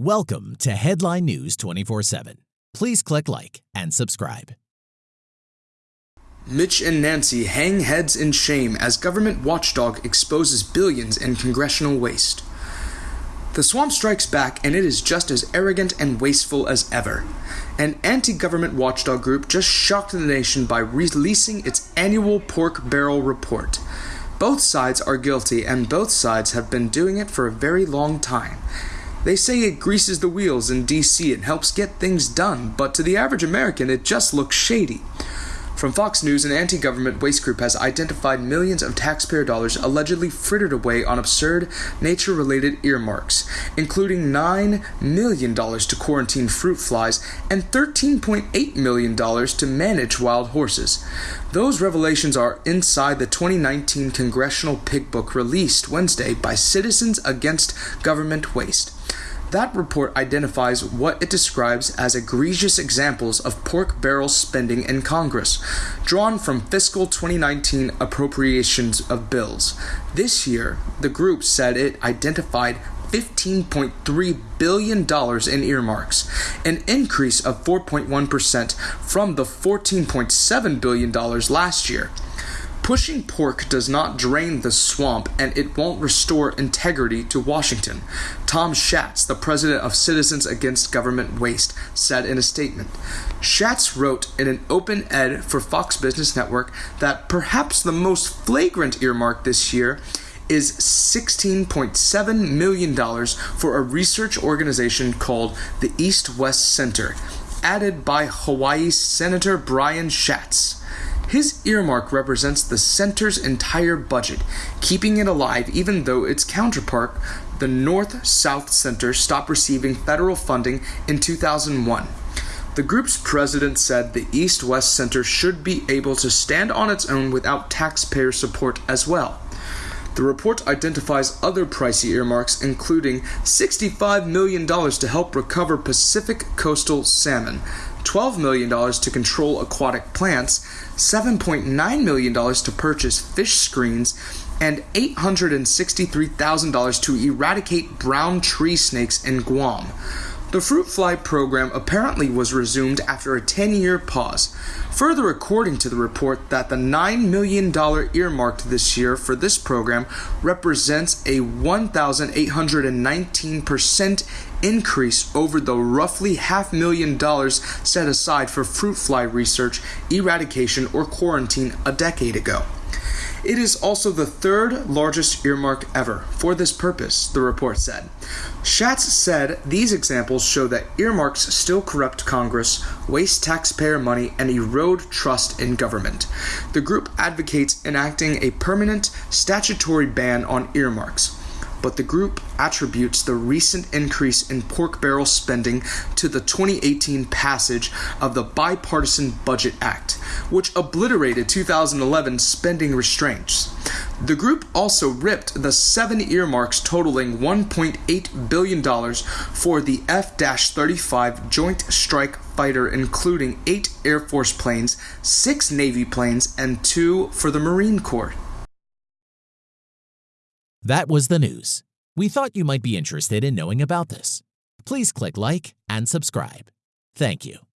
Welcome to Headline News 24 7. Please click like and subscribe. Mitch and Nancy hang heads in shame as government watchdog exposes billions in congressional waste. The swamp strikes back and it is just as arrogant and wasteful as ever. An anti government watchdog group just shocked the nation by releasing its annual pork barrel report. Both sides are guilty, and both sides have been doing it for a very long time. They say it greases the wheels in DC and helps get things done, but to the average American, it just looks shady. From Fox News, an anti government waste group has identified millions of taxpayer dollars allegedly frittered away on absurd, nature related earmarks, including $9 million to quarantine fruit flies and $13.8 million to manage wild horses. Those revelations are inside the 2019 Congressional Pig Book released Wednesday by Citizens Against Government Waste. That report identifies what it describes as egregious examples of pork barrel spending in Congress, drawn from fiscal 2019 appropriations of bills. This year, the group said it identified $15.3 billion in earmarks, an increase of 4.1% from the $14.7 billion last year. Pushing pork does not drain the swamp and it won't restore integrity to Washington, Tom Schatz, the president of Citizens Against Government Waste, said in a statement. Schatz wrote in an open ed for Fox Business Network that perhaps the most flagrant earmark this year is $16.7 million for a research organization called the East West Center, added by Hawaii Senator Brian Schatz. His earmark represents the center's entire budget, keeping it alive even though its counterpart, the North South Center, stopped receiving federal funding in 2001. The group's president said the East West Center should be able to stand on its own without taxpayer support as well. The report identifies other pricey earmarks, including $65 million to help recover Pacific coastal salmon, $12 million to control aquatic plants, $7.9 million to purchase fish screens, and $863,000 to eradicate brown tree snakes in Guam. The fruit fly program apparently was resumed after a 10 year pause. Further, according to the report, that the $9 million earmarked this year for this program represents a 1,819% increase over the roughly half million dollars set aside for fruit fly research, eradication, or quarantine a decade ago. It is also the third largest earmark ever for this purpose, the report said. Schatz said these examples show that earmarks still corrupt Congress, waste taxpayer money, and erode trust in government. The group advocates enacting a permanent statutory ban on earmarks but the group attributes the recent increase in pork barrel spending to the 2018 passage of the Bipartisan Budget Act, which obliterated 2011 spending restraints. The group also ripped the seven earmarks totaling $1.8 billion for the F 35 Joint Strike Fighter, including eight Air Force planes, six Navy planes, and two for the Marine Corps. That was the news. We thought you might be interested in knowing about this. Please click like and subscribe. Thank you.